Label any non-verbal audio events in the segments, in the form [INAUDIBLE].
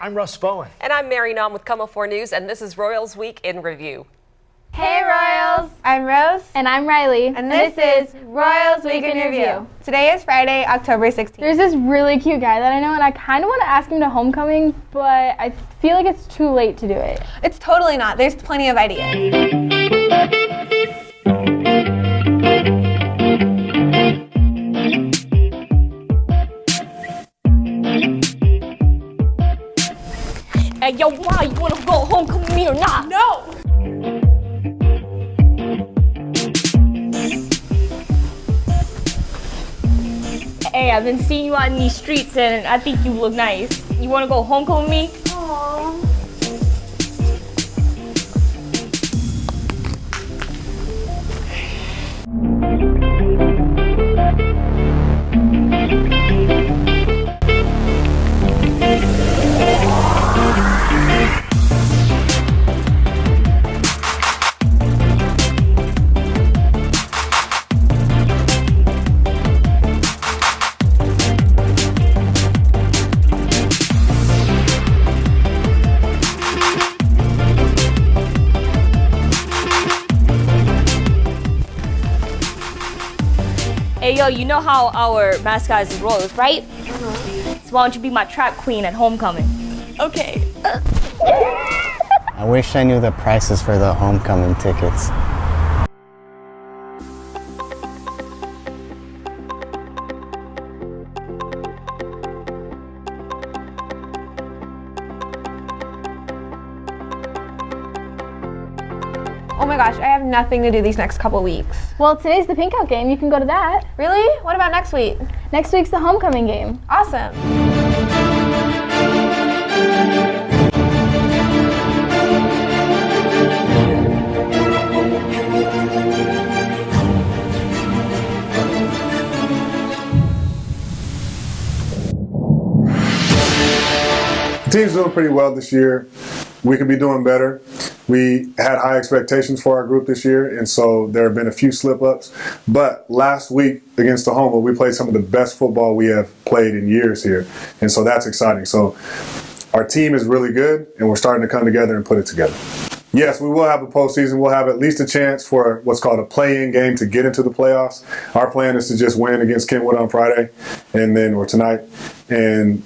I'm Russ Bowen. And I'm Mary Nam with KOMO 4 News, and this is Royals Week in Review. Hey Royals! I'm Rose. And I'm Riley. And this, is Royals Week in Review. Today is Friday, October 16th. There's this really cute guy that I know, and I kind of want to ask him to homecoming, but I feel like it's too late to do it. It's totally not. There's plenty of ideas. Yo, why? You wanna go homecoming me or not? No! Hey, I've been seeing you out in these streets and I think you look nice. You wanna go homecoming with me? Hey, yo, you know how our mascot is the Royals, right? So why don't you be my trap queen at homecoming? Okay. I wish I knew the prices for the homecoming tickets. Gosh, I have nothing to do these next couple weeks. Well, today's the pink out game. You can go to that. Really? What about next week? Next week's the homecoming game. Awesome. The team's doing pretty well this year. We could be doing better. We had high expectations for our group this year, and so there have been a few slip ups. But last week against the Oklahoma, we played some of the best football we have played in years here, and so that's exciting. So our team is really good, and we're starting to come together and put it together. Yes, we will have a postseason. We'll have at least a chance for what's called a play-in game to get into the playoffs. Our plan is to just win against Kentwood on Friday, and then or tonight, and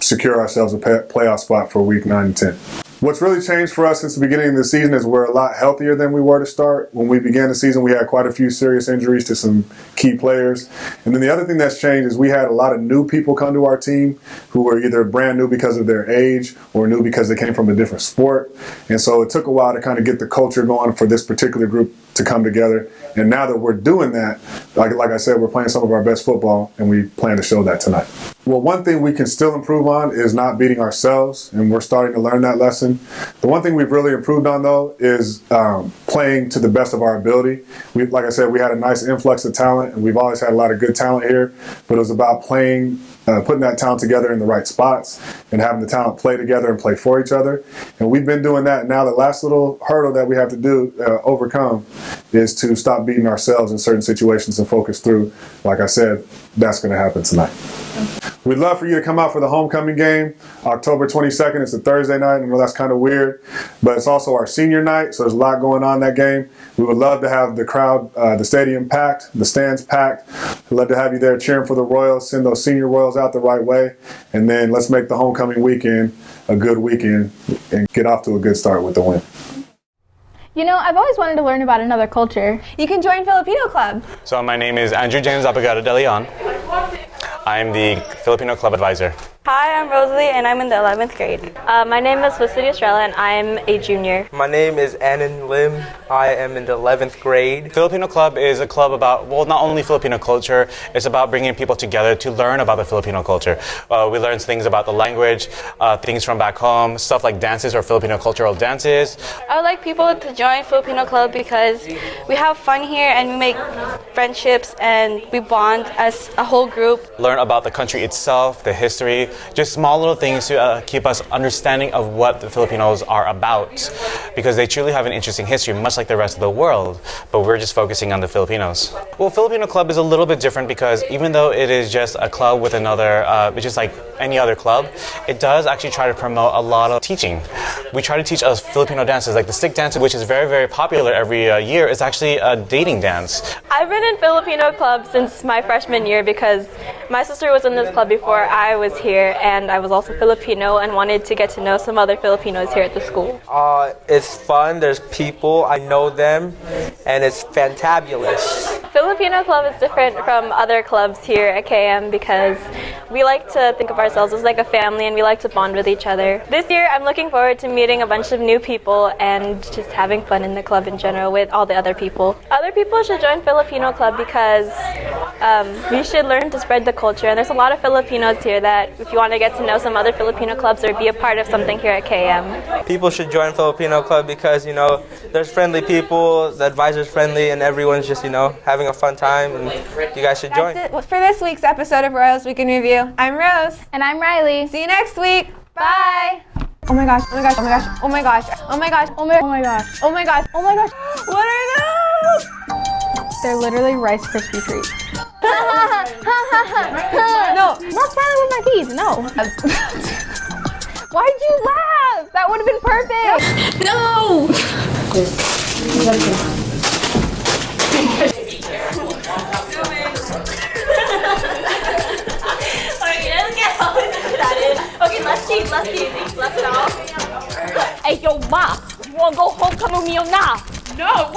secure ourselves a playoff spot for week nine and ten. What's really changed for us since the beginning of the season is we're a lot healthier than we were to start. When we began the season, we had quite a few serious injuries to some key players. And then the other thing that's changed is we had a lot of new people come to our team who were either brand new because of their age or new because they came from a different sport. And so it took a while to kind of get the culture going for this particular group to come together. And now that we're doing that, like, like I said, we're playing some of our best football, and we plan to show that tonight. Well, one thing we can still improve on is not beating ourselves, and we're starting to learn that lesson. The one thing we've really improved on, though, is um, playing to the best of our ability. We, like I said, we had a nice influx of talent, and we've always had a lot of good talent here, but it was about playing uh, putting that talent together in the right spots and having the talent play together and play for each other. And we've been doing that. Now, the last little hurdle that we have to do, uh, overcome, is to stop beating ourselves in certain situations and focus through. Like I said, that's going to happen tonight. We'd love for you to come out for the homecoming game, October 22nd. It's a Thursday night. I know that's kind of weird, but it's also our senior night, so there's a lot going on that game. We would love to have the crowd, uh, the stadium packed, the stands packed. We'd love to have you there cheering for the Royals, send those senior Royals out the right way, and then let's make the homecoming weekend a good weekend and get off to a good start with the win. You know, I've always wanted to learn about another culture. You can join Filipino Club. So my name is Andrew James Apagado de Leon. I'm the Filipino Club Advisor. Hi, I'm Rosalie, and I'm in the 11th grade. Uh, my name is Felicity Estrella, and I'm a junior. My name is Annan Lim. I am in the 11th grade. Filipino Club is a club about, well, not only Filipino culture, it's about bringing people together to learn about the Filipino culture. Uh, we learn things about the language, uh, things from back home, stuff like dances or Filipino cultural dances. I would like people to join Filipino Club because we have fun here and we make friendships and we bond as a whole group. Learn about the country itself, the history, just small little things to uh, keep us understanding of what the Filipinos are about, because they truly have an interesting history, much like the rest of the world. But we're just focusing on the Filipinos. Well, Filipino Club is a little bit different because even though it is just a club with another, uh, it's just like any other club, it does actually try to promote a lot of teaching. We try to teach us Filipino dances, like the stick dance, which is very, very popular every uh, year. It's actually a dating dance. I've been in Filipino club since my freshman year because my sister was in this club before I was here, and I was also Filipino and wanted to get to know some other Filipinos here at the school. Uh, it's fun. There's people. I know them, and it's fantabulous. Filipino club is different from other clubs here at KM because we like to think of ourselves as like a family and we like to bond with each other. This year, I'm looking forward to meeting a bunch of new people and just having fun in the club in general with all the other people. Other people should join Filipino club because um, we should learn to spread the culture. And there's a lot of Filipinos here that if you want to get to know some other Filipino clubs or be a part of something here at KM, People should join Filipino Club because you know there's friendly people, the advisor's friendly, and everyone's just you know having a fun time. And you guys should join. That's it for this week's episode of Royals Week in Review. I'm Rose. And I'm Riley. See you next week. Bye. Oh my gosh, oh my gosh, oh my gosh, oh my gosh, oh my gosh, Oh my, oh my gosh. oh my gosh, oh my gosh. [GASPS] What are those? They're literally Rice Krispie treats. [LAUGHS] No. Not smiling with my teeth, no. [LAUGHS] Why'd you laugh? That would have been perfect. [LAUGHS] No! Okay, let's get all that in. Okay, let's cheat, let's cheat. Let's it all. Hey, yo, ma, you wanna go homecoming with me or not? No!